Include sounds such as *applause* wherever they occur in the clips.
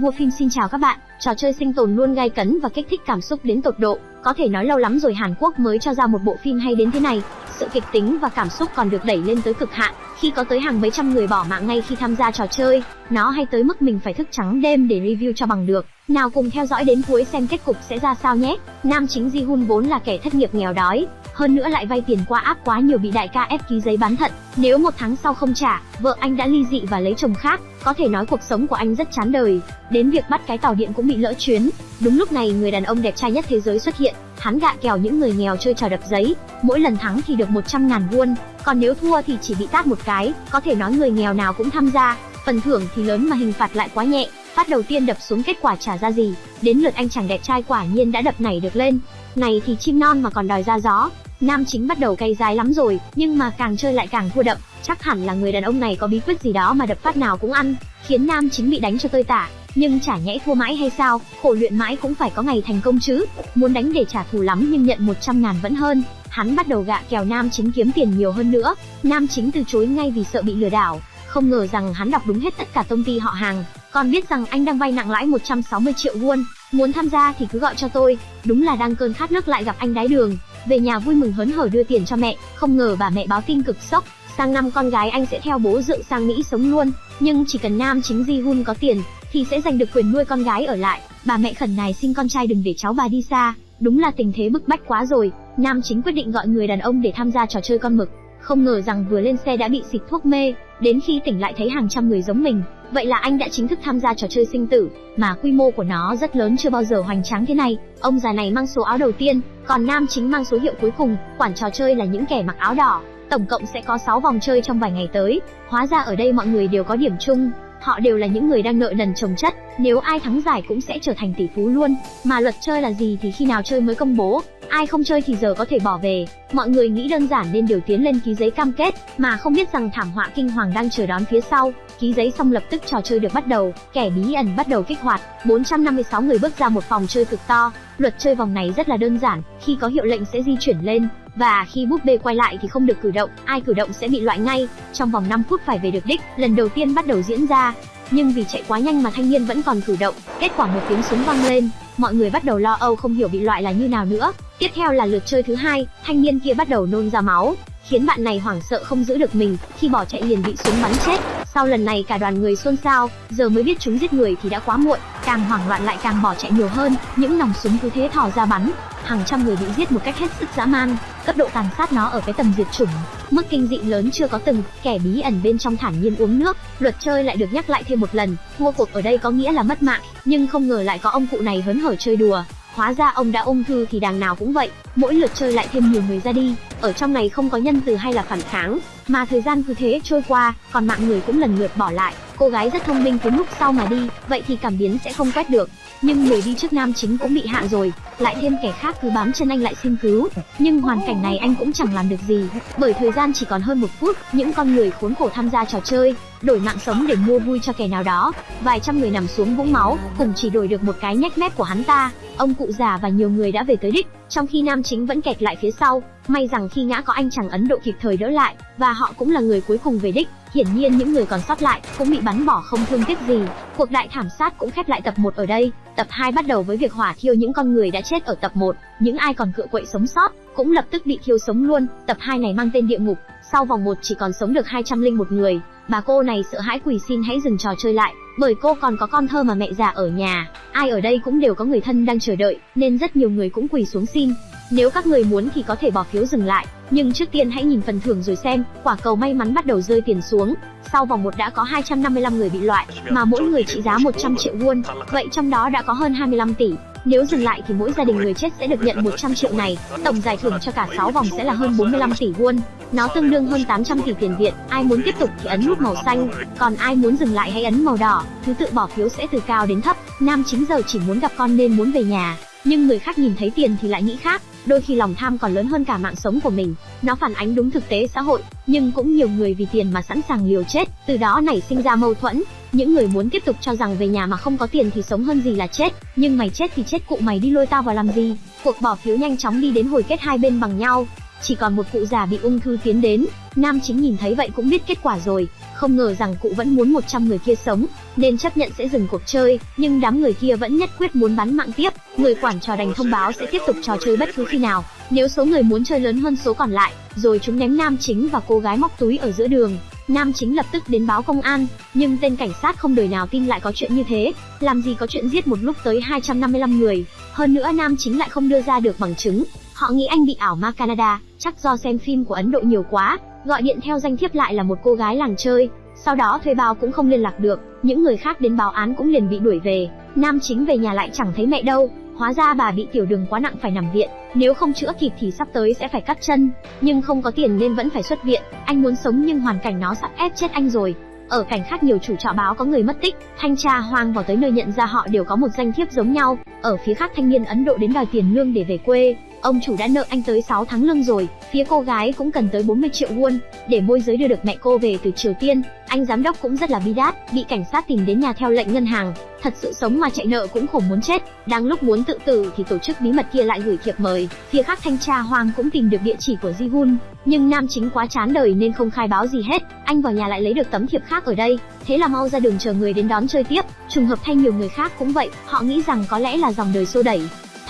Vua phim xin chào các bạn, trò chơi sinh tồn luôn gay cấn và kích thích cảm xúc đến tột độ. Có thể nói lâu lắm rồi Hàn Quốc mới cho ra một bộ phim hay đến thế này. Sự kịch tính và cảm xúc còn được đẩy lên tới cực hạn, khi có tới hàng mấy trăm người bỏ mạng ngay khi tham gia trò chơi. Nó hay tới mức mình phải thức trắng đêm để review cho bằng được. Nào cùng theo dõi đến cuối xem kết cục sẽ ra sao nhé. Nam chính Ji Hun vốn là kẻ thất nghiệp nghèo đói, hơn nữa lại vay tiền qua áp quá nhiều bị đại ca ép ký giấy bán thận. Nếu một tháng sau không trả, vợ anh đã ly dị và lấy chồng khác, có thể nói cuộc sống của anh rất chán đời. Đến việc bắt cái tàu điện cũng bị lỡ chuyến. Đúng lúc này người đàn ông đẹp trai nhất thế giới xuất hiện, hắn gạ kèo những người nghèo chơi trò đập giấy, mỗi lần thắng thì được 100 ngàn won, còn nếu thua thì chỉ bị tát một cái, có thể nói người nghèo nào cũng tham gia. Phần thưởng thì lớn mà hình phạt lại quá nhẹ, phát đầu tiên đập xuống kết quả trả ra gì, đến lượt anh chàng đẹp trai quả nhiên đã đập nảy được lên. Này thì chim non mà còn đòi ra gió, Nam chính bắt đầu cay dái lắm rồi, nhưng mà càng chơi lại càng thua đậm, chắc hẳn là người đàn ông này có bí quyết gì đó mà đập phát nào cũng ăn, khiến nam chính bị đánh cho tơi tả. Nhưng chả nhẽ thua mãi hay sao, khổ luyện mãi cũng phải có ngày thành công chứ. Muốn đánh để trả thù lắm nhưng nhận 100 ngàn vẫn hơn. Hắn bắt đầu gạ kèo nam chính kiếm tiền nhiều hơn nữa. Nam chính từ chối ngay vì sợ bị lừa đảo. Không ngờ rằng hắn đọc đúng hết tất cả công ty họ hàng, còn biết rằng anh đang vay nặng lãi 160 triệu won. Muốn tham gia thì cứ gọi cho tôi. Đúng là đang cơn khát nước lại gặp anh đái đường. Về nhà vui mừng hớn hở đưa tiền cho mẹ, không ngờ bà mẹ báo tin cực sốc, sang năm con gái anh sẽ theo bố dự sang Mỹ sống luôn, nhưng chỉ cần nam chính Ji Hun có tiền thì sẽ giành được quyền nuôi con gái ở lại. Bà mẹ khẩn nài xin con trai đừng để cháu bà đi xa, đúng là tình thế bức bách quá rồi. Nam chính quyết định gọi người đàn ông để tham gia trò chơi con mực, không ngờ rằng vừa lên xe đã bị xịt thuốc mê, đến khi tỉnh lại thấy hàng trăm người giống mình, vậy là anh đã chính thức tham gia trò chơi sinh tử, mà quy mô của nó rất lớn chưa bao giờ hoành tráng thế này. Ông già này mang số áo đầu tiên, còn nam chính mang số hiệu cuối cùng, quản trò chơi là những kẻ mặc áo đỏ. Tổng cộng sẽ có 6 vòng chơi trong vài ngày tới. Hóa ra ở đây mọi người đều có điểm chung, họ đều là những người đang nợ nần chồng chất, nếu ai thắng giải cũng sẽ trở thành tỷ phú luôn. Mà luật chơi là gì thì khi nào chơi mới công bố, ai không chơi thì giờ có thể bỏ về. Mọi người nghĩ đơn giản nên đều tiến lên ký giấy cam kết, mà không biết rằng thảm họa kinh hoàng đang chờ đón phía sau. Ký giấy xong lập tức trò chơi được bắt đầu, kẻ bí ẩn bắt đầu kích hoạt, 456 người bước ra một phòng chơi cực to. Luật chơi vòng này rất là đơn giản, khi có hiệu lệnh sẽ di chuyển lên, và khi búp bê quay lại thì không được cử động, ai cử động sẽ bị loại ngay. Trong vòng 5 phút phải về được đích, lần đầu tiên bắt đầu diễn ra. Nhưng vì chạy quá nhanh mà thanh niên vẫn còn cử động, kết quả một tiếng súng vang lên, mọi người bắt đầu lo âu không hiểu bị loại là như nào nữa. Tiếp theo là lượt chơi thứ hai, thanh niên kia bắt đầu nôn ra máu, khiến bạn này hoảng sợ không giữ được mình, khi bỏ chạy liền bị súng bắn chết. Sau lần này cả đoàn người xôn xao, giờ mới biết chúng giết người thì đã quá muộn, càng hoảng loạn lại càng bỏ chạy nhiều hơn, những nòng súng cứ thế thò ra bắn, hàng trăm người bị giết một cách hết sức dã man, cấp độ tàn sát nó ở cái tầm diệt chủng, mức kinh dị lớn chưa có từng, kẻ bí ẩn bên trong thản nhiên uống nước, luật chơi lại được nhắc lại thêm một lần, thua cuộc ở đây có nghĩa là mất mạng, nhưng không ngờ lại có ông cụ này hớn hở chơi đùa, Hóa ra ông đã ung thư thì đàng nào cũng vậy, mỗi lượt chơi lại thêm nhiều người ra đi, ở trong này không có nhân từ hay là phản kháng, mà thời gian cứ thế trôi qua, còn mạng người cũng lần lượt bỏ lại. Cô gái rất thông minh cứ lúc sau mà đi, vậy thì cảm biến sẽ không quét được. Nhưng người đi trước nam chính cũng bị hạ rồi, lại thêm kẻ khác cứ bám chân anh lại xin cứu. Nhưng hoàn cảnh này anh cũng chẳng làm được gì, bởi thời gian chỉ còn hơn một phút, những con người khốn khổ tham gia trò chơi, đổi mạng sống để mua vui cho kẻ nào đó. Vài trăm người nằm xuống vũng máu, cùng chỉ đổi được một cái nhách mép của hắn ta. Ông cụ già và nhiều người đã về tới đích, trong khi nam chính vẫn kẹt lại phía sau. May rằng khi ngã có anh chàng Ấn Độ kịp thời đỡ lại, và họ cũng là người cuối cùng về đích. Hiển nhiên những người còn sót lại cũng bị bắn bỏ không thương tiếc gì. Cuộc đại thảm sát cũng khép lại tập 1 ở đây. Tập 2 bắt đầu với việc hỏa thiêu những con người đã chết ở tập 1, những ai còn cựa quậy sống sót cũng lập tức bị thiêu sống luôn. Tập 2 này mang tên địa ngục, sau vòng 1 chỉ còn sống được 201 người. Bà cô này sợ hãi quỳ xin hãy dừng trò chơi lại, bởi cô còn có con thơ mà mẹ già ở nhà. Ai ở đây cũng đều có người thân đang chờ đợi, nên rất nhiều người cũng quỳ xuống xin. Nếu các người muốn thì có thể bỏ phiếu dừng lại, nhưng trước tiên hãy nhìn phần thưởng rồi xem, quả cầu may mắn bắt đầu rơi tiền xuống. Sau vòng 1 đã có 255 người bị loại, mà mỗi người trị giá 100 triệu won, vậy trong đó đã có hơn 25 tỷ. Nếu dừng lại thì mỗi gia đình người chết sẽ được nhận 100 triệu này, tổng giải thưởng cho cả 6 vòng sẽ là hơn 45 tỷ won. Nó tương đương hơn 800 tỷ tiền Việt, ai muốn tiếp tục thì ấn nút màu xanh, còn ai muốn dừng lại hãy ấn màu đỏ, thứ tự bỏ phiếu sẽ từ cao đến thấp. Nam chính giờ chỉ muốn gặp con nên muốn về nhà, nhưng người khác nhìn thấy tiền thì lại nghĩ khác, đôi khi lòng tham còn lớn hơn cả mạng sống của mình. Nó phản ánh đúng thực tế xã hội, nhưng cũng nhiều người vì tiền mà sẵn sàng liều chết, từ đó nảy sinh ra mâu thuẫn. Những người muốn tiếp tục cho rằng về nhà mà không có tiền thì sống hơn gì là chết, nhưng mày chết thì chết cụ mày đi lôi tao vào làm gì? Cuộc bỏ phiếu nhanh chóng đi đến hồi kết hai bên bằng nhau. chỉ còn một cụ già bị ung thư tiến đến. Nam chính nhìn thấy vậy cũng biết kết quả rồi, không ngờ rằng cụ vẫn muốn 100 người kia sống, nên chấp nhận sẽ dừng cuộc chơi, nhưng đám người kia vẫn nhất quyết muốn bắn mạng tiếp. Người quản trò đành thông báo sẽ tiếp tục trò chơi bất cứ khi nào, nếu số người muốn chơi lớn hơn số còn lại, rồi chúng ném nam chính và cô gái móc túi ở giữa đường. Nam chính lập tức đến báo công an, nhưng tên cảnh sát không đời nào tin lại có chuyện như thế, làm gì có chuyện giết một lúc tới 255 người. Hơn nữa nam chính lại không đưa ra được bằng chứng. Họ nghĩ anh bị ảo ma Canada, chắc do xem phim của Ấn Độ nhiều quá, gọi điện theo danh thiếp lại là một cô gái làng chơi, sau đó thuê bao cũng không liên lạc được, những người khác đến báo án cũng liền bị đuổi về. Nam chính về nhà lại chẳng thấy mẹ đâu, hóa ra bà bị tiểu đường quá nặng phải nằm viện, nếu không chữa kịp thì sắp tới sẽ phải cắt chân, nhưng không có tiền nên vẫn phải xuất viện. Anh muốn sống nhưng hoàn cảnh nó sắp ép chết anh rồi. Ở cảnh khác nhiều chủ trọ báo có người mất tích, thanh tra hoang vào tới nơi nhận ra họ đều có một danh thiếp giống nhau. Ở phía khác thanh niên Ấn Độ đến đòi tiền lương để về quê, ông chủ đã nợ anh tới 6 tháng lương rồi, phía cô gái cũng cần tới 40 triệu won để môi giới đưa được mẹ cô về từ Triều Tiên. Anh giám đốc cũng rất là bi đát, bị cảnh sát tìm đến nhà theo lệnh ngân hàng, thật sự sống mà chạy nợ cũng khổ muốn chết. Đang lúc muốn tự tử thì tổ chức bí mật kia lại gửi thiệp mời. Phía khác thanh tra Hoàng cũng tìm được địa chỉ của Ji Hun, nhưng nam chính quá chán đời nên không khai báo gì hết. Anh vào nhà lại lấy được tấm thiệp khác ở đây, thế là mau ra đường chờ người đến đón chơi tiếp. Trùng hợp thay nhiều người khác cũng vậy, họ nghĩ rằng có lẽ là dòng đời xô đẩy.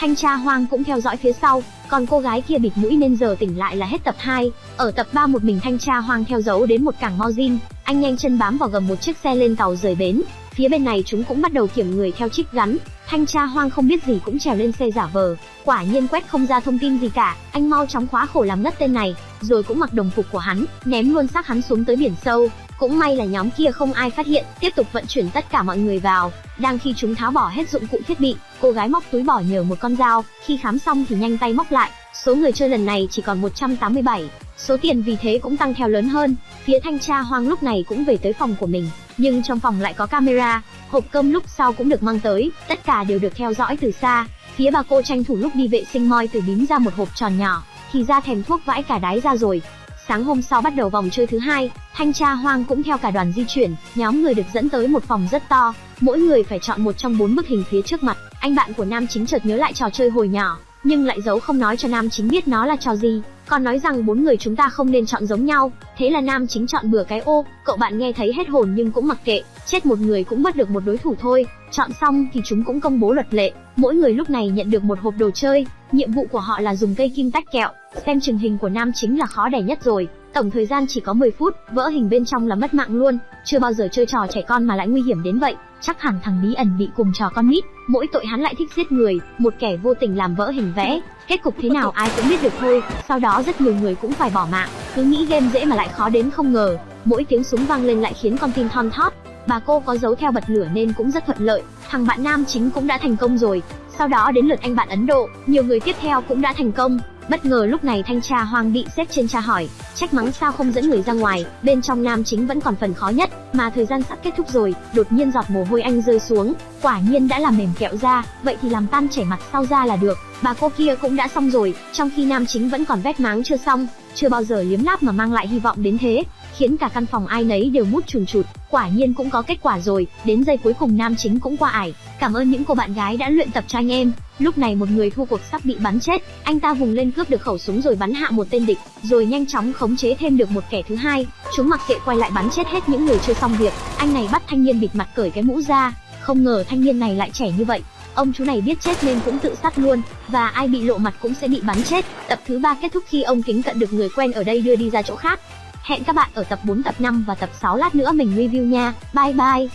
Thanh tra Hoang cũng theo dõi phía sau, còn cô gái kia bịt mũi nên giờ tỉnh lại là hết tập 2. Ở tập 3 một mình thanh tra Hoang theo dấu đến một cảng Mojin, anh nhanh chân bám vào gầm một chiếc xe lên tàu rời bến. Phía bên này chúng cũng bắt đầu kiểm người theo trích gắn. Thanh tra Hoang không biết gì cũng trèo lên xe giả vờ. Quả nhiên quét không ra thông tin gì cả, anh mau chóng khóa khổ làm ngất tên này, rồi cũng mặc đồng phục của hắn, ném luôn xác hắn xuống tới biển sâu. Cũng may là nhóm kia không ai phát hiện, tiếp tục vận chuyển tất cả mọi người vào. Đang khi chúng tháo bỏ hết dụng cụ thiết bị, cô gái móc túi bỏ nhờ một con dao, khi khám xong thì nhanh tay móc lại. Số người chơi lần này chỉ còn 187, số tiền vì thế cũng tăng theo lớn hơn. Phía thanh tra hoang lúc này cũng về tới phòng của mình, nhưng trong phòng lại có camera, hộp cơm lúc sau cũng được mang tới, tất cả đều được theo dõi từ xa. Phía bà cô tranh thủ lúc đi vệ sinh moi từ bím ra một hộp tròn nhỏ, thì ra thèm thuốc vãi cả đáy ra rồi, Sáng hôm sau bắt đầu vòng chơi thứ hai, thanh tra hoang cũng theo cả đoàn di chuyển, nhóm người được dẫn tới một phòng rất to, mỗi người phải chọn một trong bốn bức hình phía trước mặt. Anh bạn của nam chính chợt nhớ lại trò chơi hồi nhỏ, nhưng lại giấu không nói cho nam chính biết nó là trò gì, còn nói rằng bốn người chúng ta không nên chọn giống nhau. Thế là nam chính chọn bừa cái ô, cậu bạn nghe thấy hết hồn nhưng cũng mặc kệ, chết một người cũng mất được một đối thủ thôi. Chọn xong thì chúng cũng công bố luật lệ, mỗi người lúc này nhận được một hộp đồ chơi, nhiệm vụ của họ là dùng cây kim tách kẹo. Xem chừng hình của nam chính là khó đẻ nhất rồi, tổng thời gian chỉ có 10 phút, vỡ hình bên trong là mất mạng luôn, chưa bao giờ chơi trò trẻ con mà lại nguy hiểm đến vậy, chắc hẳn thằng bí ẩn bị cùng trò con nít, mỗi tội hắn lại thích giết người, một kẻ vô tình làm vỡ hình vẽ, kết cục thế nào ai cũng biết được thôi, sau đó rất nhiều người cũng phải bỏ mạng, cứ nghĩ game dễ mà lại khó đến không ngờ, mỗi tiếng súng vang lên lại khiến con tim thon thót, bà cô có giấu theo bật lửa nên cũng rất thuận lợi, thằng bạn nam chính cũng đã thành công rồi, sau đó đến lượt anh bạn Ấn Độ, nhiều người tiếp theo cũng đã thành công. Bất ngờ lúc này thanh tra Hoàng bị xếp trên tra hỏi, trách mắng sao không dẫn người ra ngoài, bên trong nam chính vẫn còn phần khó nhất, mà thời gian sắp kết thúc rồi, đột nhiên giọt mồ hôi anh rơi xuống, quả nhiên đã làm mềm kẹo ra, vậy thì làm tan chảy mặt sau ra là được. Bà cô kia cũng đã xong rồi, trong khi nam chính vẫn còn vét máng chưa xong, chưa bao giờ liếm láp mà mang lại hy vọng đến thế, khiến cả căn phòng ai nấy đều mút chùn chụt. Quả nhiên cũng có kết quả rồi, đến giây cuối cùng nam chính cũng qua ải. Cảm ơn những cô bạn gái đã luyện tập cho anh em. Lúc này một người thua cuộc sắp bị bắn chết, anh ta vùng lên cướp được khẩu súng rồi bắn hạ một tên địch, rồi nhanh chóng khống chế thêm được một kẻ thứ hai. Chúng mặc kệ quay lại bắn chết hết những người chưa xong việc. Anh này bắt thanh niên bịt mặt cởi cái mũ ra, không ngờ thanh niên này lại trẻ như vậy. Ông chú này biết chết nên cũng tự sát luôn, và ai bị lộ mặt cũng sẽ bị bắn chết. Tập thứ ba kết thúc khi ông kính cận được người quen ở đây đưa đi ra chỗ khác. Hẹn các bạn ở tập 4, tập 5 và tập 6 lát nữa mình review nha. Bye bye.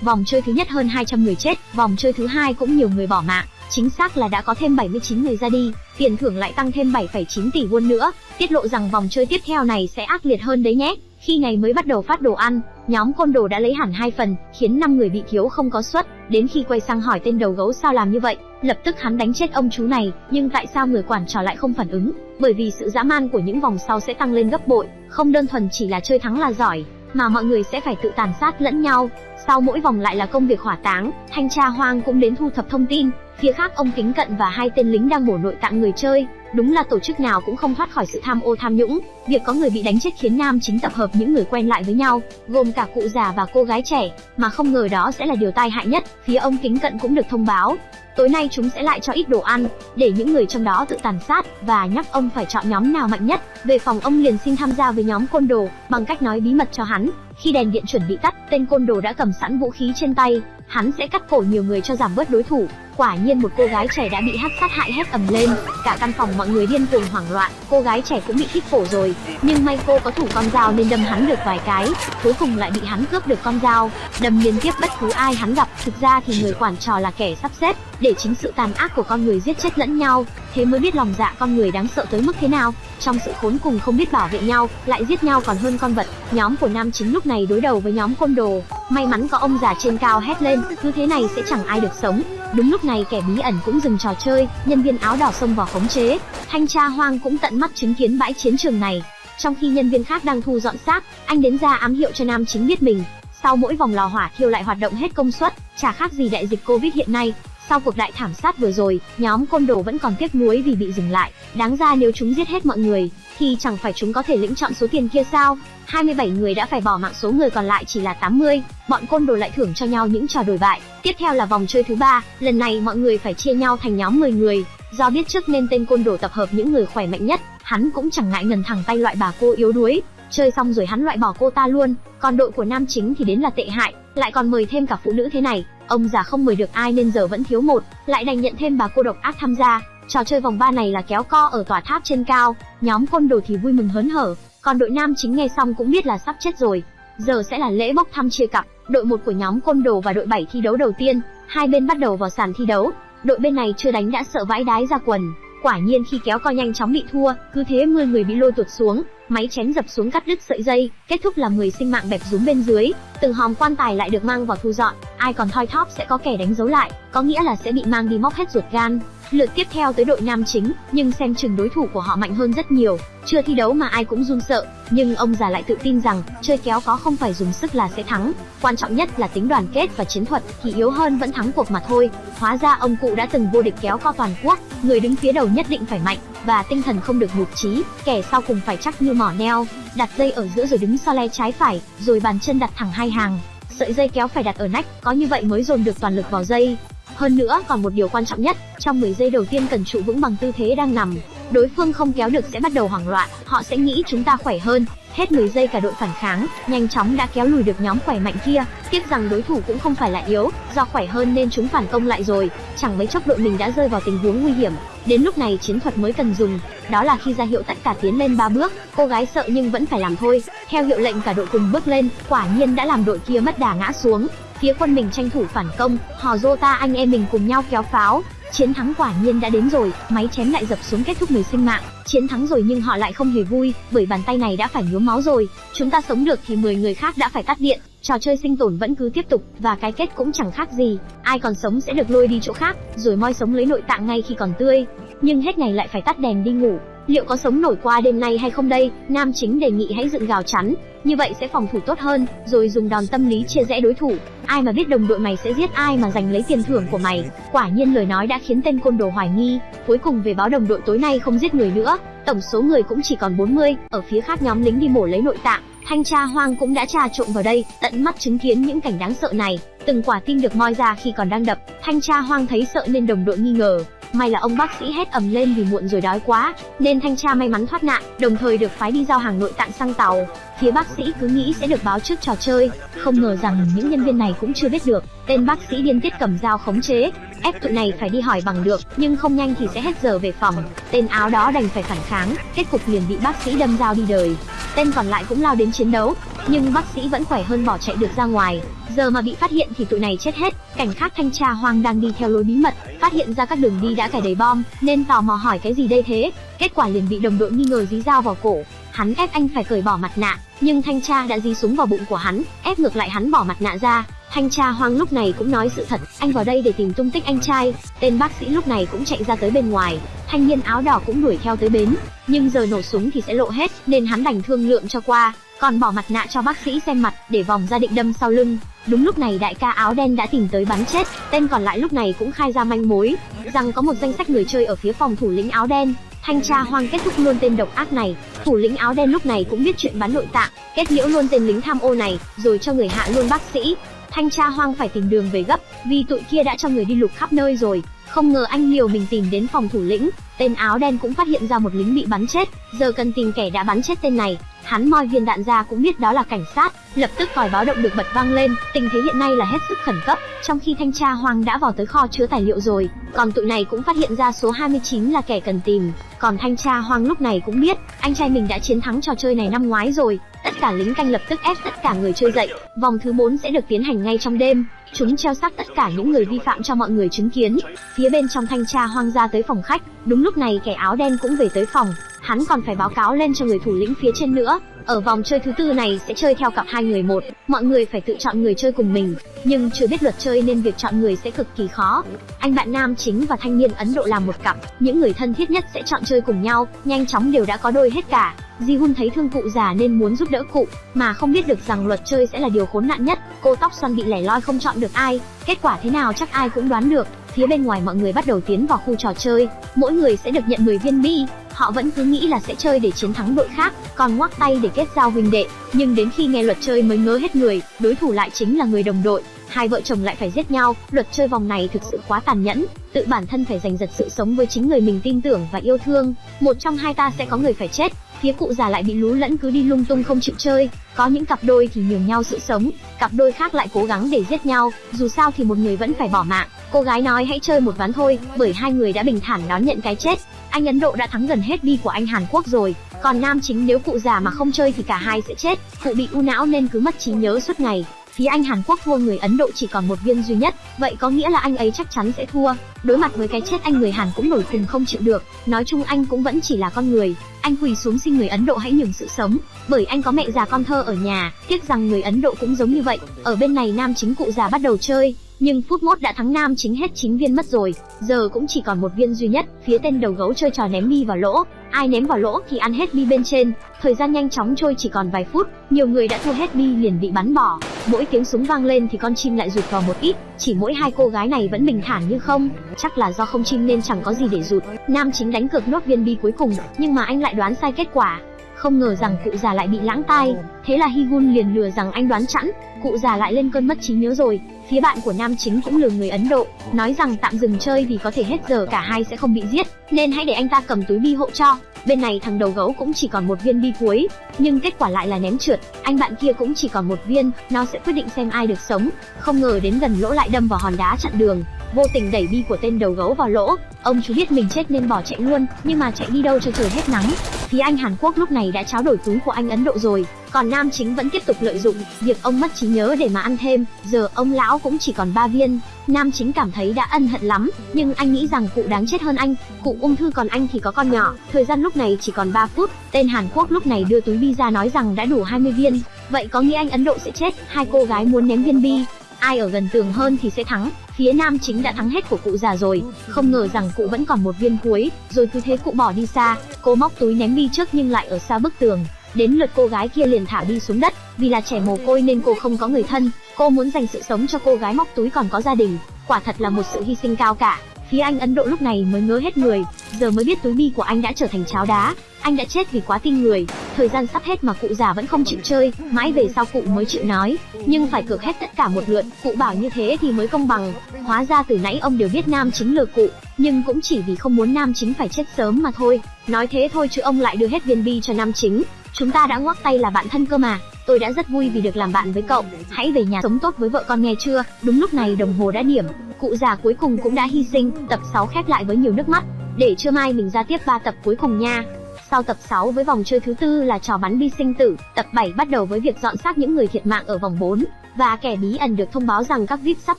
Vòng chơi thứ nhất hơn 200 người chết, vòng chơi thứ hai cũng nhiều người bỏ mạng. Chính xác là đã có thêm 79 người ra đi, tiền thưởng lại tăng thêm 7,9 tỷ won nữa, tiết lộ rằng vòng chơi tiếp theo này sẽ ác liệt hơn đấy nhé. Khi ngày mới bắt đầu phát đồ ăn, nhóm côn đồ đã lấy hẳn hai phần, khiến năm người bị thiếu không có suất. Đến khi quay sang hỏi tên đầu gấu sao làm như vậy, lập tức hắn đánh chết ông chú này, nhưng tại sao người quản trò lại không phản ứng? Bởi vì sự dã man của những vòng sau sẽ tăng lên gấp bội, không đơn thuần chỉ là chơi thắng là giỏi, mà mọi người sẽ phải tự tàn sát lẫn nhau. Sau mỗi vòng lại là công việc hỏa táng, thanh tra hoang cũng đến thu thập thông tin, Phía khác ông Kính Cận và hai tên lính đang bổ nội tạng người chơi, đúng là tổ chức nào cũng không thoát khỏi sự tham ô tham nhũng. Việc có người bị đánh chết khiến Nam chính tập hợp những người quen lại với nhau, gồm cả cụ già và cô gái trẻ, mà không ngờ đó sẽ là điều tai hại nhất. Phía ông Kính Cận cũng được thông báo, tối nay chúng sẽ lại cho ít đồ ăn, để những người trong đó tự tàn sát, và nhắc ông phải chọn nhóm nào mạnh nhất. Về phòng ông liền xin tham gia với nhóm côn đồ, bằng cách nói bí mật cho hắn. Khi đèn điện chuẩn bị tắt, tên côn đồ đã cầm sẵn vũ khí trên tay, hắn sẽ cắt cổ nhiều người cho giảm bớt đối thủ. Quả nhiên một cô gái trẻ đã bị hắc sát hại hét ầm lên, cả căn phòng mọi người điên cuồng hoảng loạn, cô gái trẻ cũng bị thít cổ rồi, nhưng may cô có thủ con dao nên đâm hắn được vài cái, cuối cùng lại bị hắn cướp được con dao, đâm liên tiếp bất cứ ai hắn gặp. Thực ra thì người quản trò là kẻ sắp xếp, để chính sự tàn ác của con người giết chết lẫn nhau, thế mới biết lòng dạ con người đáng sợ tới mức thế nào. Trong sự khốn cùng không biết bảo vệ nhau, lại giết nhau còn hơn con vật. Nhóm của nam chính lúc này đối đầu với nhóm côn đồ, may mắn có ông già trên cao hét lên, cứ thế này sẽ chẳng ai được sống. Đúng lúc này kẻ bí ẩn cũng dừng trò chơi, nhân viên áo đỏ xông vào khống chế. Thanh tra Hoang cũng tận mắt chứng kiến bãi chiến trường này. Trong khi nhân viên khác đang thu dọn xác, anh đến ra ám hiệu cho nam chính biết mình. Sau mỗi vòng lò hỏa thiêu lại hoạt động hết công suất, chả khác gì đại dịch Covid hiện nay. Sau cuộc đại thảm sát vừa rồi, nhóm côn đồ vẫn còn tiếc nuối vì bị dừng lại. Đáng ra nếu chúng giết hết mọi người, thì chẳng phải chúng có thể lĩnh chọn số tiền kia sao? 27 người đã phải bỏ mạng số người còn lại chỉ là 80, bọn côn đồ lại thưởng cho nhau những trò đổi bại. Tiếp theo là vòng chơi thứ ba, lần này mọi người phải chia nhau thành nhóm 10 người. Do biết trước nên tên côn đồ tập hợp những người khỏe mạnh nhất, hắn cũng chẳng ngại ngần thẳng tay loại bà cô yếu đuối. Chơi xong rồi hắn loại bỏ cô ta luôn, còn đội của nam chính thì đến là tệ hại, lại còn mời thêm cả phụ nữ thế này. Ông già không mời được ai nên giờ vẫn thiếu một, lại đành nhận thêm bà cô độc ác tham gia. Trò chơi vòng ba này là kéo co ở tòa tháp trên cao, nhóm côn đồ thì vui mừng hớn hở, còn đội nam chính nghe xong cũng biết là sắp chết rồi. Giờ sẽ là lễ bốc thăm chia cặp, đội một của nhóm côn đồ và đội 7 thi đấu đầu tiên, hai bên bắt đầu vào sàn thi đấu. Đội bên này chưa đánh đã sợ vãi đái ra quần, quả nhiên khi kéo co nhanh chóng bị thua, cứ thế 10 người bị lôi tuột xuống, máy chém dập xuống cắt đứt sợi dây, kết thúc là 10 sinh mạng bẹp rúm bên dưới, từng hòm quan tài lại được mang vào thu dọn, ai còn thoi thóp sẽ có kẻ đánh dấu lại, có nghĩa là sẽ bị mang đi móc hết ruột gan. Lượt tiếp theo tới đội nam chính, nhưng xem chừng đối thủ của họ mạnh hơn rất nhiều, chưa thi đấu mà ai cũng run sợ, nhưng ông già lại tự tin rằng chơi kéo có không phải dùng sức là sẽ thắng, quan trọng nhất là tính đoàn kết và chiến thuật, thì yếu hơn vẫn thắng cuộc mà thôi. Hóa ra ông cụ đã từng vô địch kéo co toàn quốc, người đứng phía đầu nhất định phải mạnh và tinh thần không được nhụt chí, kẻ sau cùng phải chắc như mỏ neo, đặt dây ở giữa rồi đứng so le trái phải, rồi bàn chân đặt thẳng hai hàng, sợi dây kéo phải đặt ở nách, có như vậy mới dồn được toàn lực vào dây. Hơn nữa còn một điều quan trọng nhất, trong 10 giây đầu tiên cần trụ vững bằng tư thế đang nằm. Đối phương không kéo được sẽ bắt đầu hoảng loạn, họ sẽ nghĩ chúng ta khỏe hơn. Hết 10 giây cả đội phản kháng, nhanh chóng đã kéo lùi được nhóm khỏe mạnh kia. Tiếc rằng đối thủ cũng không phải là yếu, do khỏe hơn nên chúng phản công lại rồi. Chẳng mấy chốc đội mình đã rơi vào tình huống nguy hiểm. Đến lúc này chiến thuật mới cần dùng, đó là khi ra hiệu tất cả tiến lên ba bước. Cô gái sợ nhưng vẫn phải làm thôi. Theo hiệu lệnh cả đội cùng bước lên, quả nhiên đã làm đội kia mất đà ngã xuống. Phía quân mình tranh thủ phản công, hò rô ta anh em mình cùng nhau kéo pháo. Chiến thắng quả nhiên đã đến rồi, máy chém lại dập xuống kết thúc người sinh mạng. Chiến thắng rồi nhưng họ lại không hề vui, bởi bàn tay này đã phải nhuốm máu rồi. Chúng ta sống được thì 10 người khác đã phải tắt điện. Trò chơi sinh tồn vẫn cứ tiếp tục, và cái kết cũng chẳng khác gì. Ai còn sống sẽ được lôi đi chỗ khác, rồi moi sống lấy nội tạng ngay khi còn tươi. Nhưng hết ngày lại phải tắt đèn đi ngủ. Liệu có sống nổi qua đêm nay hay không đây? Nam chính đề nghị hãy dựng gào chắn, như vậy sẽ phòng thủ tốt hơn, rồi dùng đòn tâm lý chia rẽ đối thủ. Ai mà biết đồng đội mày sẽ giết ai mà giành lấy tiền thưởng của mày. Quả nhiên lời nói đã khiến tên côn đồ hoài nghi, cuối cùng về báo đồng đội tối nay không giết người nữa, tổng số người cũng chỉ còn 40, ở phía khác nhóm lính đi mổ lấy nội tạng. Thanh tra Hoang cũng đã trà trộn vào đây, tận mắt chứng kiến những cảnh đáng sợ này. Từng quả tim được moi ra khi còn đang đập, Thanh tra Hoang thấy sợ nên đồng đội nghi ngờ, May là ông bác sĩ hét ầm lên vì muộn rồi đói quá, nên thanh tra may mắn thoát nạn, đồng thời được phái đi giao hàng nội tạng sang tàu. Phía bác sĩ cứ nghĩ sẽ được báo trước trò chơi, không ngờ rằng những nhân viên này cũng chưa biết được. Tên bác sĩ điên tiết cầm dao khống chế, ép tụi này phải đi hỏi bằng được, nhưng không nhanh thì sẽ hết giờ về phòng. Tên áo đó đành phải phản kháng, kết cục liền bị bác sĩ đâm dao đi đời. Tên còn lại cũng lao đến chiến đấu, nhưng bác sĩ vẫn khỏe hơn bỏ chạy được ra ngoài. Giờ mà bị phát hiện thì tụi này chết hết. Cảnh khác thanh tra hoang đang đi theo lối bí mật, phát hiện ra các đường đi đã cài đầy bom, nên tò mò hỏi cái gì đây thế. Kết quả liền bị đồng đội nghi ngờ dí dao vào cổ. Hắn ép anh phải cởi bỏ mặt nạ, nhưng thanh tra đã dí súng vào bụng của hắn, ép ngược lại hắn bỏ mặt nạ ra. Thanh tra hoang lúc này cũng nói sự thật, anh vào đây để tìm tung tích anh trai. Tên bác sĩ lúc này cũng chạy ra tới bên ngoài, thanh niên áo đỏ cũng đuổi theo tới bến, nhưng giờ nổ súng thì sẽ lộ hết, nên hắn đành thương lượng cho qua. còn bỏ mặt nạ cho bác sĩ xem mặt để vòng ra định đâm sau lưng. Đúng lúc này đại ca áo đen đã tìm tới bắn chết, tên còn lại lúc này cũng khai ra manh mối, rằng có một danh sách người chơi ở phía phòng thủ lĩnh áo đen. Thanh tra hoang kết thúc luôn tên độc ác này, thủ lĩnh áo đen lúc này cũng biết chuyện bán nội tạng, kết liễu luôn tên lính tham ô này, rồi cho người hạ luôn bác sĩ. Thanh tra hoang phải tìm đường về gấp, vì tụi kia đã cho người đi lục khắp nơi rồi, không ngờ anh liều mình tìm đến phòng thủ lĩnh, tên áo đen cũng phát hiện ra một lính bị bắn chết, giờ cần tìm kẻ đã bắn chết tên này. Hắn moi viên đạn ra cũng biết đó là cảnh sát, lập tức còi báo động được bật vang lên, tình thế hiện nay là hết sức khẩn cấp, trong khi thanh tra hoang đã vào tới kho chứa tài liệu rồi, còn tụi này cũng phát hiện ra số 29 là kẻ cần tìm, còn thanh tra hoang lúc này cũng biết, anh trai mình đã chiến thắng trò chơi này năm ngoái rồi, tất cả lính canh lập tức ép tất cả người chơi dậy, vòng thứ 4 sẽ được tiến hành ngay trong đêm, chúng treo xác tất cả những người vi phạm cho mọi người chứng kiến. Phía bên trong thanh tra hoang ra tới phòng khách, đúng lúc này kẻ áo đen cũng về tới phòng, hắn còn phải báo cáo lên cho người thủ lĩnh phía trên nữa. Ở vòng chơi thứ tư này sẽ chơi theo cặp hai người một, mọi người phải tự chọn người chơi cùng mình, nhưng chưa biết luật chơi nên việc chọn người sẽ cực kỳ khó. Anh bạn nam chính và thanh niên Ấn Độ làm một cặp, những người thân thiết nhất sẽ chọn chơi cùng nhau, nhanh chóng đều đã có đôi hết cả. Ji Hun thấy thương cụ già nên muốn giúp đỡ cụ, mà không biết được rằng luật chơi sẽ là điều khốn nạn nhất. Cô tóc xoăn bị lẻ loi không chọn được ai, kết quả thế nào chắc ai cũng đoán được. Phía bên ngoài mọi người bắt đầu tiến vào khu trò chơi, mỗi người sẽ được nhận 10 viên bi. Họ vẫn cứ nghĩ là sẽ chơi để chiến thắng đội khác, còn ngoắc tay để kết giao huynh đệ. Nhưng đến khi nghe luật chơi mới ngớ hết người, đối thủ lại chính là người đồng đội. Hai vợ chồng lại phải giết nhau, luật chơi vòng này thực sự quá tàn nhẫn, tự bản thân phải giành giật sự sống với chính người mình tin tưởng và yêu thương. Một trong hai ta sẽ có người phải chết, phía cụ già lại bị lú lẫn cứ đi lung tung không chịu chơi. Có những cặp đôi thì nhường nhau sự sống, cặp đôi khác lại cố gắng để giết nhau. Dù sao thì một người vẫn phải bỏ mạng. Cô gái nói hãy chơi một ván thôi, bởi hai người đã bình thản đón nhận cái chết. Anh ấn độ đã thắng gần hết bi của anh hàn quốc rồi. Còn nam chính nếu cụ già mà không chơi thì cả hai sẽ chết. Cụ bị u não nên cứ mất trí nhớ suốt ngày phía anh Hàn Quốc thua người Ấn Độ chỉ còn một viên duy nhất, vậy có nghĩa là anh ấy chắc chắn sẽ thua. Đối mặt với cái chết anh người Hàn cũng nổi khùng không chịu được, nói chung anh cũng vẫn chỉ là con người, anh quỳ xuống xin người Ấn Độ hãy nhường sự sống, bởi anh có mẹ già con thơ ở nhà, tiếc rằng người Ấn Độ cũng giống như vậy. Ở bên này nam chính cụ già bắt đầu chơi, nhưng phút mốt đã thắng nam chính hết 9 viên mất rồi, giờ cũng chỉ còn một viên duy nhất, phía tên đầu gấu chơi trò ném bi vào lỗ, ai ném vào lỗ thì ăn hết bi bên trên, thời gian nhanh chóng trôi chỉ còn vài phút, nhiều người đã thua hết bi liền bị bắn bỏ, mỗi tiếng súng vang lên thì con chim lại rụt vào một ít, chỉ mỗi hai cô gái này vẫn bình thản như không, chắc là do không chim nên chẳng có gì để rụt. Nam chính đánh cược nốt viên bi cuối cùng, nhưng mà anh lại đoán sai kết quả, không ngờ rằng cụ già lại bị lãng tai, thế là Higun liền lừa rằng anh đoán chẵn, cụ già lại lên cơn mất trí nhớ rồi. Phía bạn của nam chính cũng lừa người Ấn Độ, nói rằng tạm dừng chơi vì có thể hết giờ cả hai sẽ không bị giết, nên hãy để anh ta cầm túi bi hộ cho. Bên này thằng đầu gấu cũng chỉ còn một viên bi cuối, nhưng kết quả lại là ném trượt, anh bạn kia cũng chỉ còn một viên, nó sẽ quyết định xem ai được sống. Không ngờ đến gần lỗ lại đâm vào hòn đá chặn đường, vô tình đẩy bi của tên đầu gấu vào lỗ. Ông chú biết mình chết nên bỏ chạy luôn, nhưng mà chạy đi đâu cho trời hết nắng. Phía anh Hàn Quốc lúc này đã tráo đổi túi của anh Ấn Độ rồi, còn nam chính vẫn tiếp tục lợi dụng việc ông mất trí nhớ để mà ăn thêm. Giờ ông lão cũng chỉ còn ba viên. Nam chính cảm thấy đã ân hận lắm, nhưng anh nghĩ rằng cụ đáng chết hơn anh. Cụ ung thư còn anh thì có con nhỏ. Thời gian lúc này chỉ còn 3 phút. Tên Hàn Quốc lúc này đưa túi bi ra nói rằng đã đủ 20 viên. Vậy có nghĩa anh Ấn Độ sẽ chết. Hai cô gái muốn ném viên bi. Ai ở gần tường hơn thì sẽ thắng. Phía nam chính đã thắng hết của cụ già rồi, không ngờ rằng cụ vẫn còn một viên cuối, rồi cứ thế cụ bỏ đi xa. Cô móc túi ném đi trước nhưng lại ở xa bức tường. Đến lượt cô gái kia liền thả đi xuống đất, vì là trẻ mồ côi nên cô không có người thân, cô muốn dành sự sống cho cô gái móc túi còn có gia đình, quả thật là một sự hy sinh cao cả. Phía anh Ấn Độ lúc này mới ngớ hết người, giờ mới biết túi bi của anh đã trở thành cháo đá, anh đã chết vì quá tin người. Thời gian sắp hết mà cụ già vẫn không chịu chơi, mãi về sau cụ mới chịu nói, nhưng phải cược hết tất cả một lượt, cụ bảo như thế thì mới công bằng. Hóa ra từ nãy ông đều biết nam chính lừa cụ, nhưng cũng chỉ vì không muốn nam chính phải chết sớm mà thôi. Nói thế thôi chứ ông lại đưa hết viên bi cho nam chính. Chúng ta đã ngoắc tay là bạn thân cơ mà. Tôi đã rất vui vì được làm bạn với cậu. Hãy về nhà sống tốt với vợ con nghe chưa? Đúng lúc này đồng hồ đã điểm, cụ già cuối cùng cũng đã hy sinh. Tập 6 khép lại với nhiều nước mắt. Để trưa mai mình ra tiếp ba tập cuối cùng nha. Sau tập 6 với vòng chơi thứ tư là trò bắn bi sinh tử, tập 7 bắt đầu với việc dọn xác những người thiệt mạng ở vòng 4 và kẻ bí ẩn được thông báo rằng các VIP sắp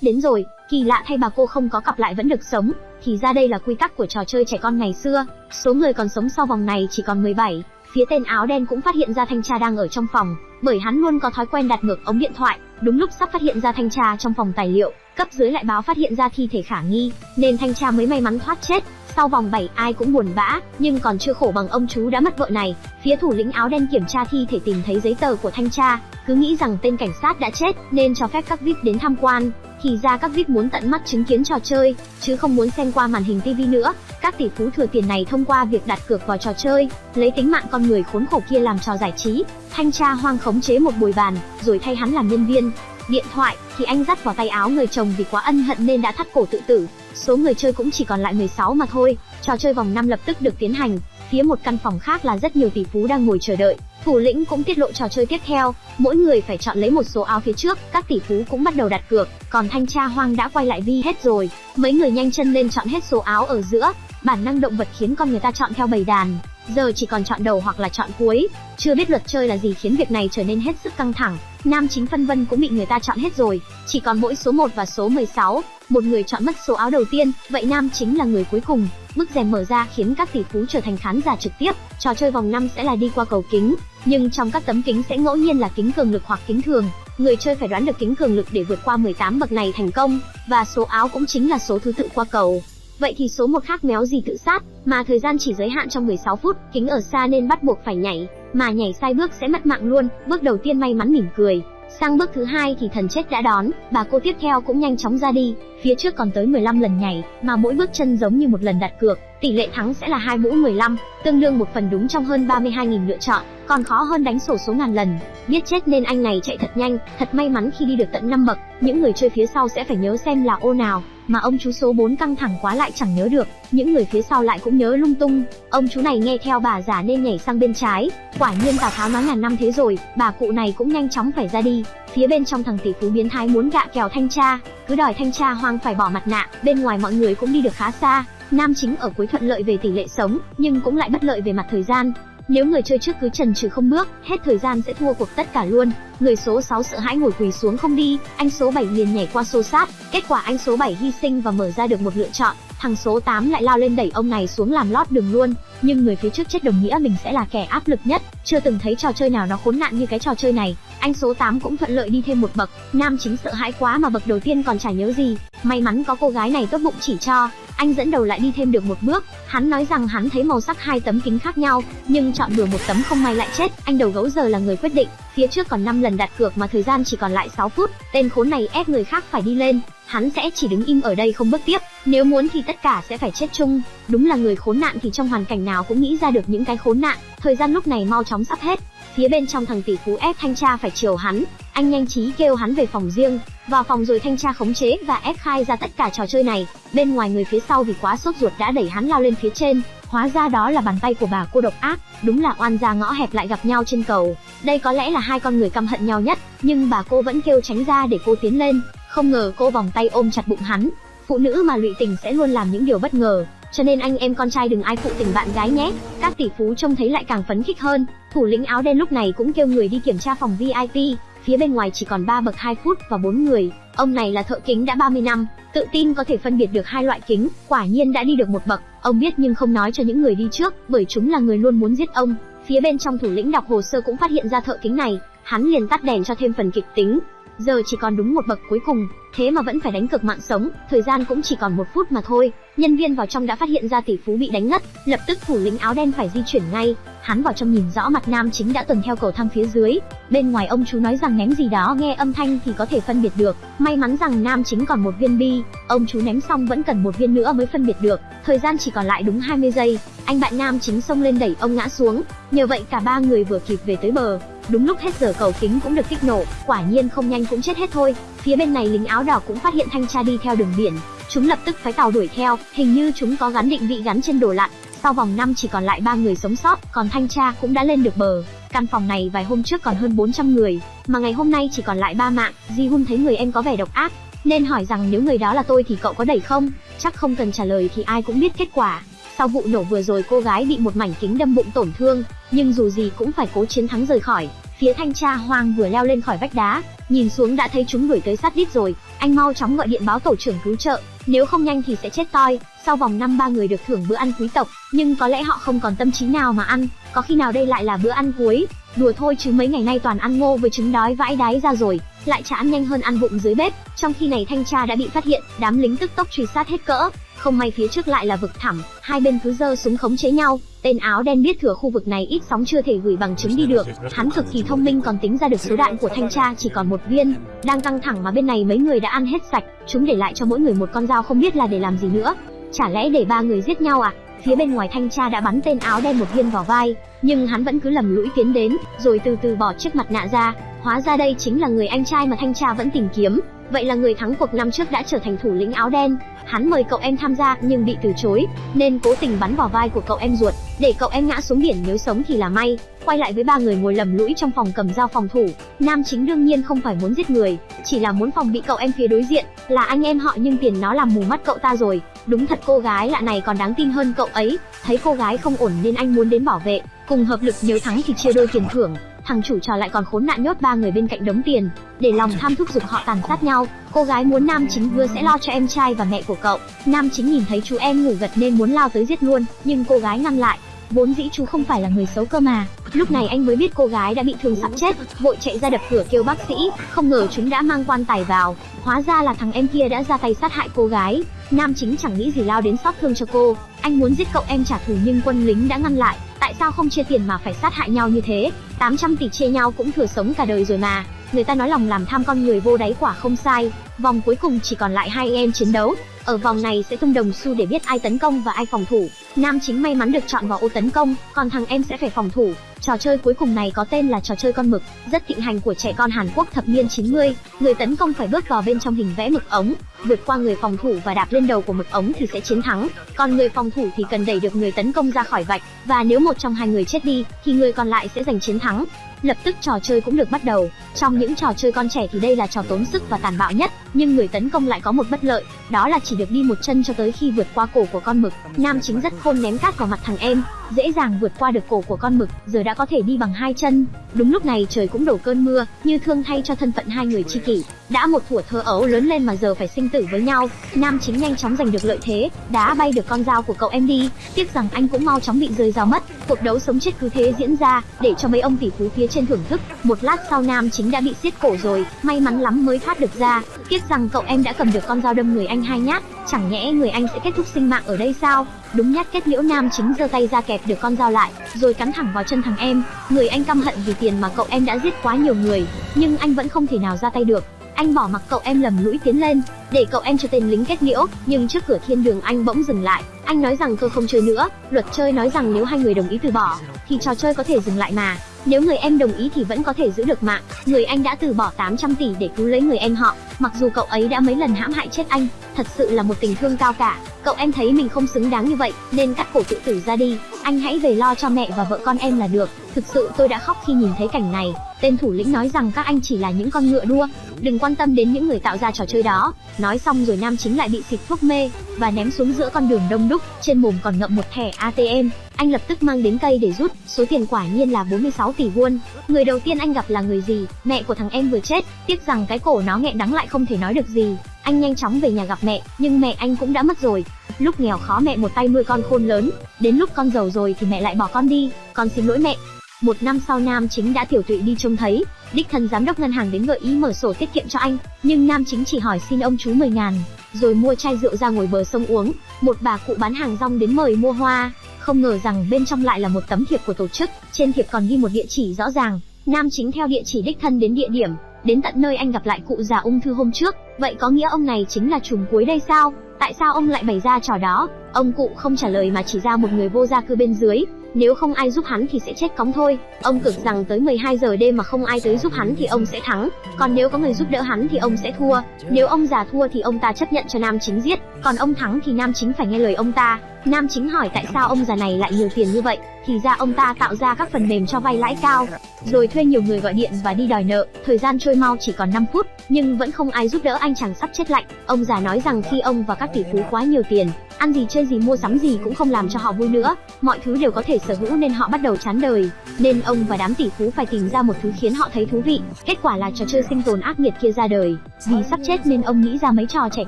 đến rồi. Kỳ lạ thay bà cô không có cặp lại vẫn được sống, thì ra đây là quy tắc của trò chơi trẻ con ngày xưa. Số người còn sống sau vòng này chỉ còn 17. Phía tên áo đen cũng phát hiện ra thanh tra đang ở trong phòng, bởi hắn luôn có thói quen đặt ngược ống điện thoại. Đúng lúc sắp phát hiện ra thanh tra trong phòng tài liệu, cấp dưới lại báo phát hiện ra thi thể khả nghi, nên thanh tra mới may mắn thoát chết. Sau vòng 7 ai cũng buồn bã, nhưng còn chưa khổ bằng ông chú đã mất vợ này. Phía thủ lĩnh áo đen kiểm tra thi thể tìm thấy giấy tờ của thanh tra, cứ nghĩ rằng tên cảnh sát đã chết nên cho phép các VIP đến tham quan. Thì ra các VIP muốn tận mắt chứng kiến trò chơi, chứ không muốn xem qua màn hình TV nữa. Các tỷ phú thừa tiền này thông qua việc đặt cược vào trò chơi, lấy tính mạng con người khốn khổ kia làm trò giải trí. Thanh tra hoang khống chế một bồi bàn, rồi thay hắn làm nhân viên. Điện thoại thì anh dắt vào tay áo người chồng vì quá ân hận nên đã thắt cổ tự tử. Số người chơi cũng chỉ còn lại 16 mà thôi. Trò chơi vòng 5 lập tức được tiến hành. Phía một căn phòng khác là rất nhiều tỷ phú đang ngồi chờ đợi. Thủ lĩnh cũng tiết lộ trò chơi tiếp theo, mỗi người phải chọn lấy một số áo phía trước, các tỷ phú cũng bắt đầu đặt cược, còn thanh tra hoang đã quay lại vi hết rồi. Mấy người nhanh chân lên chọn hết số áo ở giữa, bản năng động vật khiến con người ta chọn theo bầy đàn, giờ chỉ còn chọn đầu hoặc là chọn cuối. Chưa biết luật chơi là gì khiến việc này trở nên hết sức căng thẳng. Nam chính phân vân cũng bị người ta chọn hết rồi, chỉ còn mỗi số 1 và số 16. Một người chọn mất số áo đầu tiên, vậy nam chính là người cuối cùng. Bức rèm mở ra khiến các tỷ phú trở thành khán giả trực tiếp. Trò chơi vòng 5 sẽ là đi qua cầu kính, nhưng trong các tấm kính sẽ ngẫu nhiên là kính cường lực hoặc kính thường. Người chơi phải đoán được kính cường lực để vượt qua 18 bậc này thành công, và số áo cũng chính là số thứ tự qua cầu. Vậy thì số một khác méo gì tự sát, mà thời gian chỉ giới hạn trong 16 phút, kính ở xa nên bắt buộc phải nhảy, mà nhảy sai bước sẽ mất mạng luôn. Bước đầu tiên may mắn mỉm cười, sang bước thứ hai thì thần chết đã đón, bà cô tiếp theo cũng nhanh chóng ra đi, phía trước còn tới 15 lần nhảy, mà mỗi bước chân giống như một lần đặt cược, tỷ lệ thắng sẽ là hai mũ 15, tương đương một phần đúng trong hơn 32.000 lựa chọn, còn khó hơn đánh sổ số ngàn lần. Biết chết nên anh này chạy thật nhanh, thật may mắn khi đi được tận 5 bậc, những người chơi phía sau sẽ phải nhớ xem là ô nào, mà ông chú số 4 căng thẳng quá lại chẳng nhớ được, những người phía sau lại cũng nhớ lung tung. Ông chú này nghe theo bà giả nên nhảy sang bên trái, quả nhiên Tào Tháo nói ngàn năm thế rồi, bà cụ này cũng nhanh chóng phải ra đi. Phía bên trong thằng tỷ phú biến thái muốn gạ kèo thanh tra, cứ đòi thanh tra hoang phải bỏ mặt nạ, bên ngoài mọi người cũng đi được khá xa. Nam chính ở cuối thuận lợi về tỷ lệ sống, nhưng cũng lại bất lợi về mặt thời gian. Nếu người chơi trước cứ trần trừ không bước, hết thời gian sẽ thua cuộc tất cả luôn. Người số 6 sợ hãi ngồi quỳ xuống không đi, anh số 7 liền nhảy qua xô sát. Kết quả anh số 7 hy sinh và mở ra được một lựa chọn. Thằng số 8 lại lao lên đẩy ông này xuống làm lót đường luôn. Nhưng người phía trước chết đồng nghĩa mình sẽ là kẻ áp lực nhất. Chưa từng thấy trò chơi nào nó khốn nạn như cái trò chơi này. Anh số 8 cũng thuận lợi đi thêm một bậc. Nam chính sợ hãi quá mà bậc đầu tiên còn chả nhớ gì. May mắn có cô gái này tốt bụng chỉ cho, anh dẫn đầu lại đi thêm được một bước. Hắn nói rằng hắn thấy màu sắc hai tấm kính khác nhau, nhưng chọn bừa một tấm không may lại chết. Anh đầu gấu giờ là người quyết định. Phía trước còn 5 lần đặt cược mà thời gian chỉ còn lại 6 phút. Tên khốn này ép người khác phải đi lên, hắn sẽ chỉ đứng im ở đây không bước tiếp. Nếu muốn thì tất cả sẽ phải chết chung. Đúng là người khốn nạn thì trong hoàn cảnh nào cũng nghĩ ra được những cái khốn nạn. Thời gian lúc này mau chóng sắp hết. Phía bên trong thằng tỷ phú ép thanh tra phải chiều hắn, anh nhanh trí kêu hắn về phòng riêng, vào phòng rồi thanh tra khống chế và ép khai ra tất cả trò chơi này. Bên ngoài người phía sau vì quá sốt ruột đã đẩy hắn lao lên phía trên, hóa ra đó là bàn tay của bà cô độc ác, đúng là oan gia ngõ hẹp lại gặp nhau trên cầu. Đây có lẽ là hai con người căm hận nhau nhất, nhưng bà cô vẫn kêu tránh ra để cô tiến lên, không ngờ cô vòng tay ôm chặt bụng hắn. Phụ nữ mà lụy tình sẽ luôn làm những điều bất ngờ, cho nên anh em con trai đừng ai phụ tình bạn gái nhé. Các tỷ phú trông thấy lại càng phấn khích hơn. Thủ lĩnh áo đen lúc này cũng kêu người đi kiểm tra phòng VIP, phía bên ngoài chỉ còn 3 bậc 2 phút và 4 người. Ông này là thợ kính đã 30 năm, tự tin có thể phân biệt được hai loại kính, quả nhiên đã đi được một bậc. Ông biết nhưng không nói cho những người đi trước, bởi chúng là người luôn muốn giết ông. Phía bên trong thủ lĩnh đọc hồ sơ cũng phát hiện ra thợ kính này, hắn liền tắt đèn cho thêm phần kịch tính. Giờ chỉ còn đúng một bậc cuối cùng, thế mà vẫn phải đánh cực mạng sống, thời gian cũng chỉ còn một phút mà thôi. Nhân viên vào trong đã phát hiện ra tỷ phú bị đánh ngất, lập tức thủ lĩnh áo đen phải di chuyển ngay. Hắn vào trong nhìn rõ mặt nam chính đã tuần theo cầu thang phía dưới. Bên ngoài ông chú nói rằng ném gì đó nghe âm thanh thì có thể phân biệt được. May mắn rằng nam chính còn một viên bi, ông chú ném xong vẫn cần một viên nữa mới phân biệt được. Thời gian chỉ còn lại đúng 20 giây. Anh bạn nam chính xông lên đẩy ông ngã xuống. Nhờ vậy cả ba người vừa kịp về tới bờ. Đúng lúc hết giờ cầu kính cũng được kích nổ, quả nhiên không nhanh cũng chết hết thôi. Phía bên này lính áo đỏ cũng phát hiện thanh tra đi theo đường biển, chúng lập tức phái tàu đuổi theo, hình như chúng có gắn định vị gắn trên đồ lặn. Sau vòng năm chỉ còn lại ba người sống sót, còn thanh tra cũng đã lên được bờ. Căn phòng này vài hôm trước còn hơn 400 người, mà ngày hôm nay chỉ còn lại ba mạng. Di Hun thấy người em có vẻ độc ác, nên hỏi rằng nếu người đó là tôi thì cậu có đẩy không? Chắc không cần trả lời thì ai cũng biết kết quả. Sau vụ nổ vừa rồi cô gái bị một mảnh kính đâm bụng tổn thương, nhưng dù gì cũng phải cố chiến thắng rời khỏi. Phía thanh tra Hoang vừa leo lên khỏi vách đá, nhìn xuống đã thấy chúng đuổi tới sát đít rồi, anh mau chóng gọi điện báo tổ trưởng cứu trợ, nếu không nhanh thì sẽ chết toi. Sau vòng năm ba người được thưởng bữa ăn quý tộc, nhưng có lẽ họ không còn tâm trí nào mà ăn, có khi nào đây lại là bữa ăn cuối. Đùa thôi chứ mấy ngày nay toàn ăn ngô với trứng đói vãi đáy ra rồi, lại chả ăn nhanh hơn ăn vụng dưới bếp. Trong khi này thanh tra đã bị phát hiện, đám lính tức tốc truy sát hết cỡ không may phía trước lại là vực thẳm, hai bên cứ giơ súng khống chế nhau. Tên áo đen biết thừa khu vực này ít sóng chưa thể gửi bằng chứng đi được, hắn cực kỳ thông minh còn tính ra được số đạn của thanh tra chỉ còn một viên. Đang căng thẳng mà bên này mấy người đã ăn hết sạch, chúng để lại cho mỗi người một con dao không biết là để làm gì nữa. Chả lẽ để ba người giết nhau à? Phía bên ngoài thanh tra đã bắn tên áo đen một viên vào vai, nhưng hắn vẫn cứ lầm lũi tiến đến, rồi từ từ bỏ chiếc mặt nạ ra. Hóa ra đây chính là người anh trai mà thanh tra vẫn tìm kiếm. Vậy là người thắng cuộc năm trước đã trở thành thủ lĩnh áo đen. Hắn mời cậu em tham gia nhưng bị từ chối, nên cố tình bắn vào vai của cậu em ruột, để cậu em ngã xuống biển nếu sống thì là may. Quay lại với ba người ngồi lầm lũi trong phòng cầm dao phòng thủ, nam chính đương nhiên không phải muốn giết người, chỉ là muốn phòng bị cậu em phía đối diện, là anh em họ nhưng tiền nó làm mù mắt cậu ta rồi. Đúng thật cô gái lạ này còn đáng tin hơn cậu ấy, thấy cô gái không ổn nên anh muốn đến bảo vệ, cùng hợp lực nếu thắng thì chia đôi tiền thưởng, thằng chủ trò lại còn khốn nạn nhốt ba người bên cạnh đống tiền. Để lòng tham thúc giục họ tàn sát nhau, cô gái muốn nam chính hứa sẽ lo cho em trai và mẹ của cậu. Nam chính nhìn thấy chú em ngủ gật nên muốn lao tới giết luôn, nhưng cô gái ngăn lại. Vốn dĩ chú không phải là người xấu cơ mà. Lúc này anh mới biết cô gái đã bị thương sắp chết, vội chạy ra đập cửa kêu bác sĩ. Không ngờ chúng đã mang quan tài vào. Hóa ra là thằng em kia đã ra tay sát hại cô gái. Nam chính chẳng nghĩ gì lao đến xót thương cho cô. Anh muốn giết cậu em trả thù nhưng quân lính đã ngăn lại tại sao không chia tiền mà phải sát hại nhau như thế? 800 tỷ chia nhau cũng thừa sống cả đời rồi mà. Người ta nói lòng làm tham con người vô đáy quả không sai. Vòng cuối cùng chỉ còn lại hai em chiến đấu. Ở vòng này sẽ tung đồng xu để biết ai tấn công và ai phòng thủ. Nam chính may mắn được chọn vào ô tấn công, còn thằng em sẽ phải phòng thủ. Trò chơi cuối cùng này có tên là trò chơi con mực, rất thịnh hành của trẻ con Hàn Quốc thập niên 90. Người tấn công phải bước vào bên trong hình vẽ mực ống, vượt qua người phòng thủ và đạp lên đầu của mực ống thì sẽ chiến thắng. Còn người phòng thủ thì cần đẩy được người tấn công ra khỏi vạch, và nếu một trong hai người chết đi thì người còn lại sẽ giành chiến thắng. Lập tức trò chơi cũng được bắt đầu. Trong những trò chơi con trẻ thì đây là trò tốn sức và tàn bạo nhất, nhưng người tấn công lại có một bất lợi, đó là chỉ được đi một chân cho tới khi vượt qua cổ của con mực. Nam chính rất khôn ném cát vào mặt thằng em, dễ dàng vượt qua được cổ của con mực, giờ đã có thể đi bằng hai chân. Đúng lúc này trời cũng đổ cơn mưa, như thương thay cho thân phận hai người chi kỷ. Đã một thủa thơ ấu lớn lên mà giờ phải sinh tử với nhau, nam chính nhanh chóng giành được lợi thế, đá bay được con dao của cậu em đi. Tiếc rằng anh cũng mau chóng bị rơi dao mất. Cuộc đấu sống chết cứ thế diễn ra, để cho mấy ông tỷ phú phía trên thưởng thức. Một lát sau nam chính đã bị siết cổ rồi, may mắn lắm mới thoát được ra. Tiếc rằng cậu em đã cầm được con dao đâm người anh hai nhát, chẳng nhẽ người anh sẽ kết thúc sinh mạng ở đây sao? Đúng nhát kết liễu nam chính giơ tay ra kẹp được con dao lại, rồi cắn thẳng vào chân thằng em. Người anh căm hận vì tiền mà cậu em đã giết quá nhiều người, nhưng anh vẫn không thể nào ra tay được. Anh bỏ mặc cậu em lầm lũi tiến lên, để cậu em cho tên lính kết liễu, nhưng trước cửa thiên đường anh bỗng dừng lại. Anh nói rằng tôi không chơi nữa, luật chơi nói rằng nếu hai người đồng ý từ bỏ, thì trò chơi có thể dừng lại mà. Nếu người em đồng ý thì vẫn có thể giữ được mạng. Người anh đã từ bỏ 800 tỷ để cứu lấy người em họ, mặc dù cậu ấy đã mấy lần hãm hại chết anh, thật sự là một tình thương cao cả. Cậu em thấy mình không xứng đáng như vậy, nên cắt cổ tự tử ra đi. Anh hãy về lo cho mẹ và vợ con em là được. Thực sự tôi đã khóc khi nhìn thấy cảnh này. Tên thủ lĩnh nói rằng các anh chỉ là những con ngựa đua, đừng quan tâm đến những người tạo ra trò chơi đó. Nói xong rồi nam chính lại bị xịt thuốc mê và ném xuống giữa con đường đông đúc, trên mồm còn ngậm một thẻ ATM. Anh lập tức mang đến cây để rút, số tiền quả nhiên là 46 tỷ won. Người đầu tiên anh gặp là người gì? Mẹ của thằng em vừa chết, tiếc rằng cái cổ nó nghẹn đắng lại không thể nói được gì. Anh nhanh chóng về nhà gặp mẹ, nhưng mẹ anh cũng đã mất rồi. Lúc nghèo khó mẹ một tay nuôi con khôn lớn, đến lúc con giàu rồi thì mẹ lại bỏ con đi, con xin lỗi mẹ. Một năm sau Nam Chính đã tiểu tụy đi trông thấy, đích thân giám đốc ngân hàng đến gợi ý mở sổ tiết kiệm cho anh, nhưng Nam Chính chỉ hỏi xin ông chú 10 ngàn, rồi mua chai rượu ra ngồi bờ sông uống. Một bà cụ bán hàng rong đến mời mua hoa, không ngờ rằng bên trong lại là một tấm thiệp của tổ chức, trên thiệp còn ghi một địa chỉ rõ ràng. Nam Chính theo địa chỉ đích thân đến địa điểm, đến tận nơi anh gặp lại cụ già ung thư hôm trước, vậy có nghĩa ông này chính là trùm cuối đây sao? Tại sao ông lại bày ra trò đó? Ông cụ không trả lời mà chỉ ra một người vô gia cư bên dưới, nếu không ai giúp hắn thì sẽ chết cóng thôi. Ông cực rằng tới 12 giờ đêm mà không ai tới giúp hắn thì ông sẽ thắng, còn nếu có người giúp đỡ hắn thì ông sẽ thua. Nếu ông già thua thì ông ta chấp nhận cho nam chính giết, còn ông thắng thì nam chính phải nghe lời ông ta. Nam chính hỏi tại sao ông già này lại nhiều tiền như vậy, thì ra ông ta tạo ra các phần mềm cho vay lãi cao, rồi thuê nhiều người gọi điện và đi đòi nợ. Thời gian trôi mau chỉ còn 5 phút, nhưng vẫn không ai giúp đỡ anh chàng sắp chết lạnh. Ông già nói rằng khi ông và các tỷ phú quá nhiều tiền, ăn gì chơi gì mua sắm gì cũng không làm cho họ vui nữa, mọi thứ đều có thể sở hữu nên họ bắt đầu chán đời. Nên ông và đám tỷ phú phải tìm ra một thứ khiến họ thấy thú vị. Kết quả là trò chơi sinh tồn ác nghiệt kia ra đời. Vì sắp chết nên ông nghĩ ra mấy trò trẻ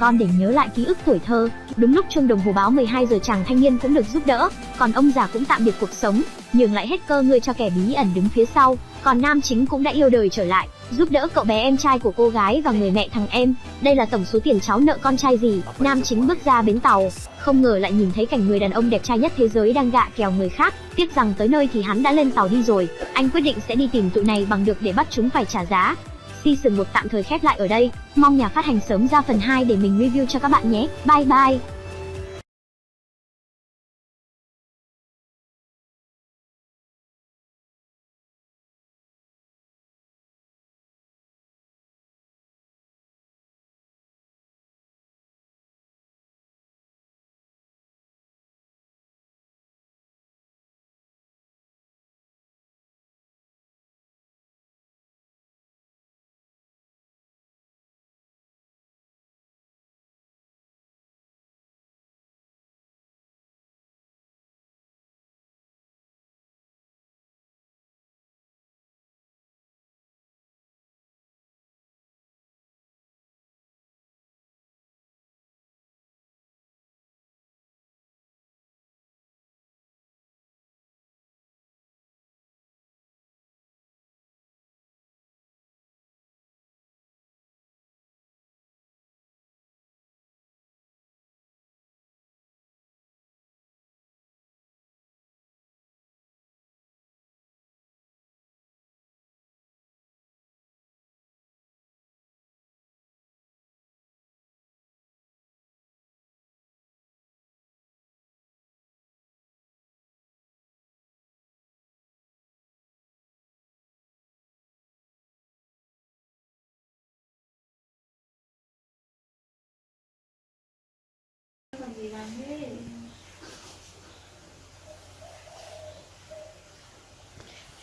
con để nhớ lại ký ức tuổi thơ. Đúng lúc chuông đồng hồ báo 12 giờ chàng thanh niên cũng được giúp đỡ, còn ông già cũng tạm biệt cuộc sống, nhường lại hết cơ người cho kẻ bí ẩn đứng phía sau. Còn nam chính cũng đã yêu đời trở lại, giúp đỡ cậu bé em trai của cô gái và người mẹ thằng em. Đây là tổng số tiền cháu nợ con trai gì? Nam chính bước ra bến tàu, không ngờ lại nhìn thấy cảnh người đàn ông đẹp trai nhất thế giới đang gạ kèo người khác. Tiếc rằng tới nơi thì hắn đã lên tàu đi rồi. Anh quyết định sẽ đi tìm tụi này bằng được để bắt chúng phải trả giá. Season 1 tạm thời khép lại ở đây. Mong nhà phát hành sớm ra phần 2 để mình review cho các bạn nhé. Bye bye.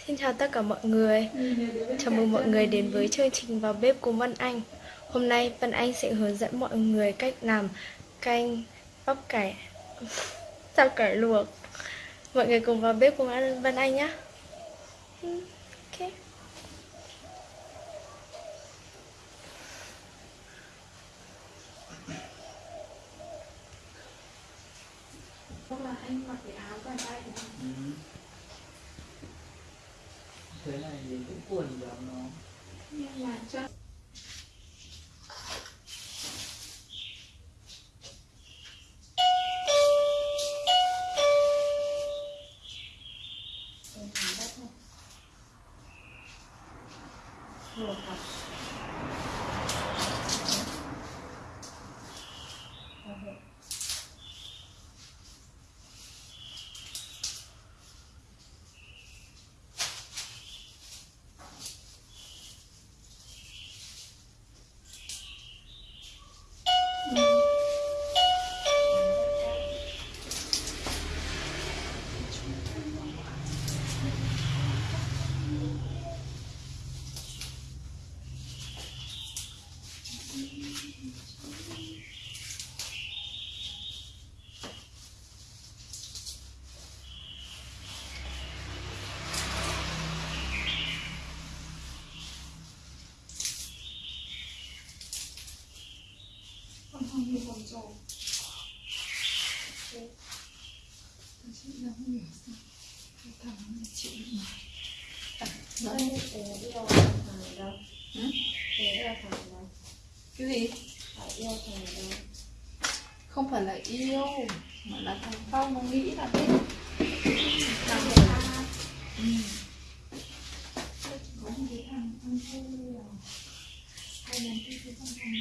Xin chào tất cả mọi người. Chào mừng mọi người đến với chương trình vào bếp của văn Anh. Hôm nay văn Anh sẽ hướng dẫn mọi người cách làm canh bắp cải. *laughs* Rau cải luộc? Mọi người cùng vào bếp cùng ăn Anh nhé Ok Hoặc là anh mặc cái áo quần tay Ừ. thế này thì cũng cuồn vào nó nhưng mà chắc cho con con trộm chị không hiểu sao. Cái thằng này chịu được mà. Nói thằng đâu Ừ? thằng cái gì? Phải yêu thằng đâu không phải là yêu mà là thằng phong nó nghĩ là biết thằng ta ừ. có một cái thằng ăn thua hay là cái thằng thằng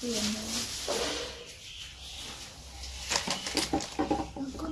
tiền có